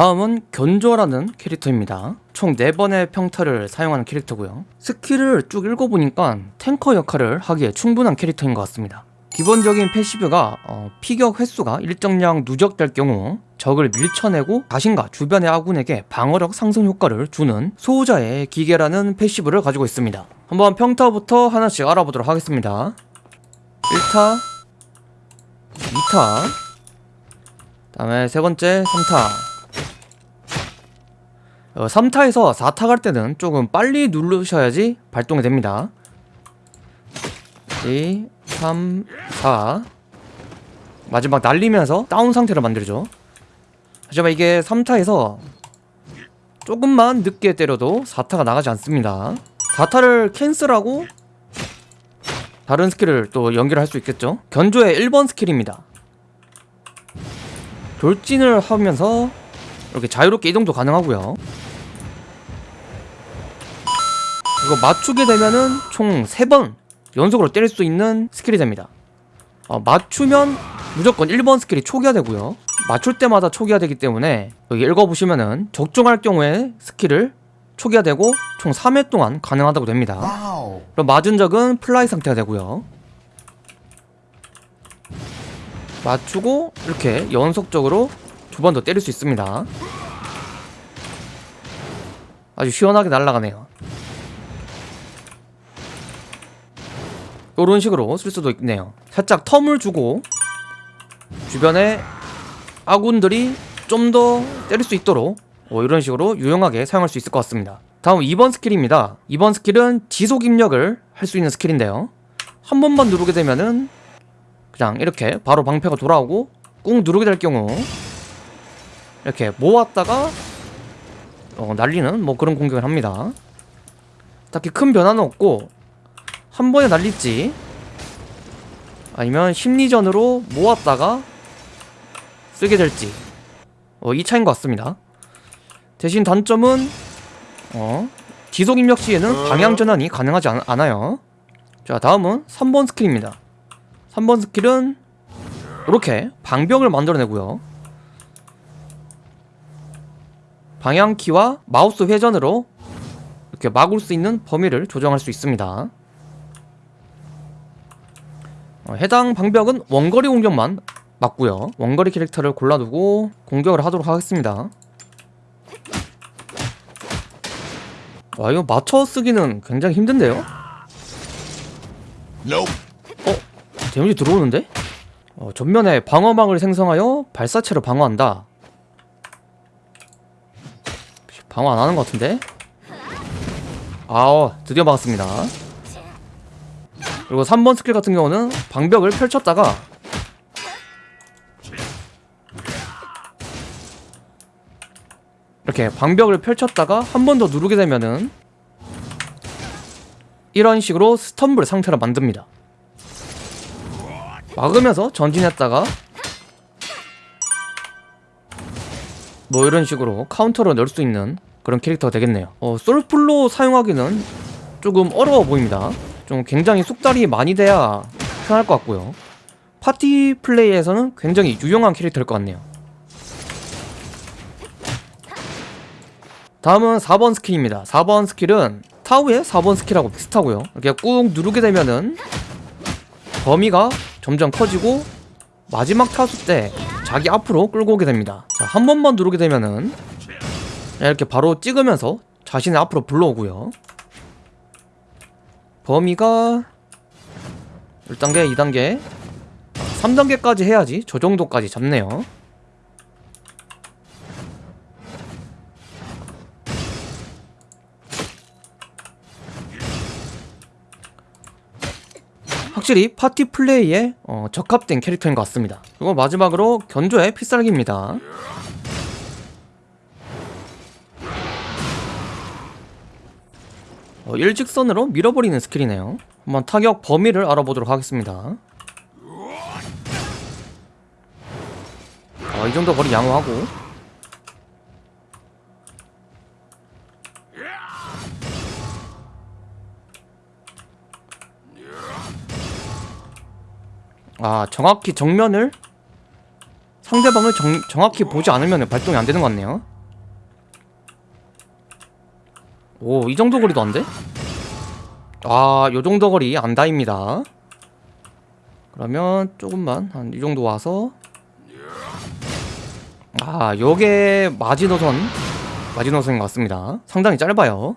다음은 견조라는 캐릭터입니다. 총 4번의 평타를 사용하는 캐릭터고요. 스킬을 쭉 읽어보니까 탱커 역할을 하기에 충분한 캐릭터인 것 같습니다. 기본적인 passive가 어, 피격 횟수가 일정량 누적될 경우 적을 밀쳐내고 자신과 주변의 아군에게 방어력 상승 효과를 주는 수호자의 기개라는 passive를 가지고 있습니다. 한번 평타부터 하나씩 알아보도록 하겠습니다. 1타 2타 다음에 세 번째 3타 어, 3타에서 4타 갈 때는 조금 빨리 누르셔야지 발동이 됩니다. 2, 3, 4 마지막 날리면서 다운 상태를 만들죠. 하지만 이게 3타에서 조금만 늦게 때려도 4타가 나가지 않습니다. 4타를 캔슬하고 다른 스킬을 또 연결할 수 있겠죠? 견조의 1번 스킬입니다. 돌진을 하면서 이렇게 자유롭게 이동도 가능하고요 이거 맞추게 되면은 총 3번 연속으로 때릴 수 있는 스킬이 됩니다. 어, 맞추면 무조건 1번 스킬이 초기화되고요. 맞출 때마다 초기화되기 때문에 여기 읽어보시면은 적중할 경우에 스킬을 초기화되고 총 3회 동안 가능하다고 됩니다. Wow. 그럼 맞은 적은 fly 상태가 되고요. 맞추고 이렇게 연속적으로 두 번 더 때릴 수 있습니다. 아주 시원하게 날아가네요 이런 식으로 쓸 수도 있네요. 살짝 term을 주고 주변에 아군들이 좀 더 때릴 수 있도록 뭐 이런 식으로 유용하게 사용할 수 있을 것 같습니다. 다음 2번 스킬입니다. 2번 스킬은 지속 입력을 할 수 있는 스킬인데요. 한 번만 누르게 되면은 그냥 이렇게 바로 방패가 돌아오고 꾹 누르게 될 경우 이렇게 모았다가 어, 날리는 뭐 그런 공격을 합니다. 딱히 큰 변화는 없고 한 번에 날릴지 아니면 심리전으로 모았다가 쓰게 될지. 어, 이 차이인 것 같습니다. 대신 단점은 어, 지속 입력 시에는 방향 전환이 가능하지 않, 않아요. 자 다음은 3번 스킬입니다. 3번 스킬은 이렇게 방벽을 만들어내고요. 방향키와 마우스 회전으로 이렇게 막을 수 있는 범위를 조정할 수 있습니다. 어, 해당 방벽은 원거리 공격만 맞고요 원거리 캐릭터를 골라두고 공격을 하도록 하겠습니다 와 이거 맞춰 쓰기는 굉장히 힘든데요? Nope. 데미지 들어오는데? 어, 전면에 방어막을 생성하여 발사체를 방어한다 방어 안 하는 것 같은데? 아어 드디어 막았습니다 그리고 3번 스킬 같은 경우는 방벽을 펼쳤다가 이렇게 방벽을 펼쳤다가 한 번 더 누르게 되면은 이런 식으로 스턴블 상태로 만듭니다. 막으면서 전진했다가 뭐 이런 식으로 카운터로 넣을 수 있는 그런 캐릭터가 되겠네요. 어, 솔플로 사용하기는 조금 어려워 보입니다 좀 굉장히 숙달이 많이 돼야 편할 것 같고요. 파티 플레이에서는 굉장히 유용한 캐릭터일 것 같네요. 다음은 4번 스킬입니다. 4번 스킬은 타우의 4번 스킬하고 비슷하고요. 이렇게 꾹 누르게 되면은 범위가 점점 커지고 마지막 타수 때 자기 앞으로 끌고 오게 됩니다. 자, 한 번만 누르게 되면은 이렇게 바로 찍으면서 자신의 앞으로 불러오고요 범위가 1단계, 2단계. 3단계까지 해야지. 저 정도까지 잡네요. 확실히 파티 플레이에 어, 적합된 캐릭터인 것 같습니다. 그리고 마지막으로 견조의 필살기입니다 어, 일직선으로 밀어버리는 스킬이네요. 한번 타격 범위를 알아보도록 하겠습니다. 어, 이 정도 거리 양호하고. 아 정확히 정면을 상대방을 정, 정확히 보지 않으면 발동이 안 되는 것 같네요 오 이 정도 거리도 안 돼? 아 요 정도 거리 안 닿입니다. 그러면 조금만 한 이 정도 와서. 아 요게 마지노선 마지노선인 것 같습니다. 상당히 짧아요